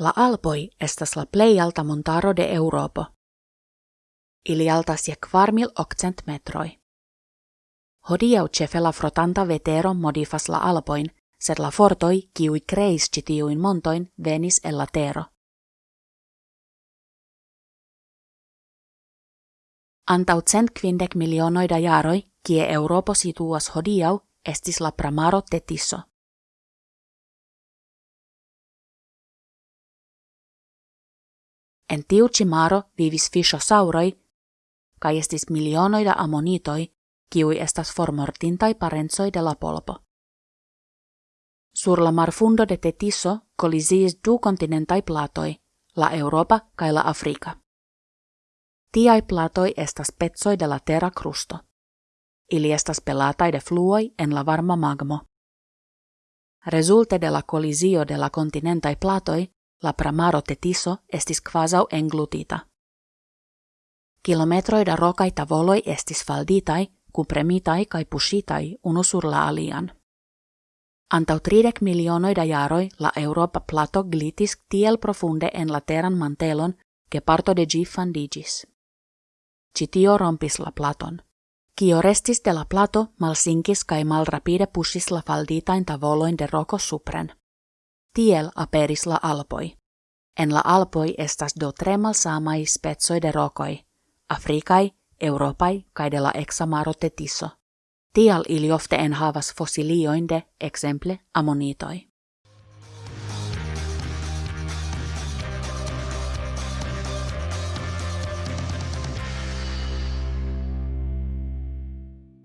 La Alpoi estas la plej alta montaro de Europo. Ili altas je kvar mil okcent metroj. Hodiaŭ ĉefe la frotanta vetero modifas la Alpoin, sed la fortoj, kiuj kreis ĉi tiujn montojn, venis el la tero. Antau cent kvindek milionoj da jaroj, kie Europo situas hodiaŭ, estis la pramaro Tetiso. En tiu ci maro vivis fishosauroi, kai estis milionoi da ammonitoi, kiui estas formortintai parenzoi de la polpo. Sur la marfundo de Tetiso colisiis du continentai platoi, la Europa kai la Afrika. Tiai platoi estas pezoi de la terra crusto. Ili estas pelatai de fluoi en la varma magmo. Resulte de la colisio de la continentai platoi, la pramaro tetiso estis quasau englutita. Kilometroi da rokai tavoloi estis falditai, kupremitai kai pushitai unu sur la alian. Antau tridek milionoi da jaroi la Europa plato glitis tiel profunde en la teran mantelon ke parto de gi fandigis. Citio rompis la platon. Kio restis de la plato malsinkis kai malrapide pushis la falditain tavoloin de roko supren tiel aperis la alpoi. En la alpoi estas do tre malsamai spezoi de rokoi, Afrikai, Europai kai de la examaro tetiso. Tial ili ofte en havas fossilioin de, exemple, ammonitoi.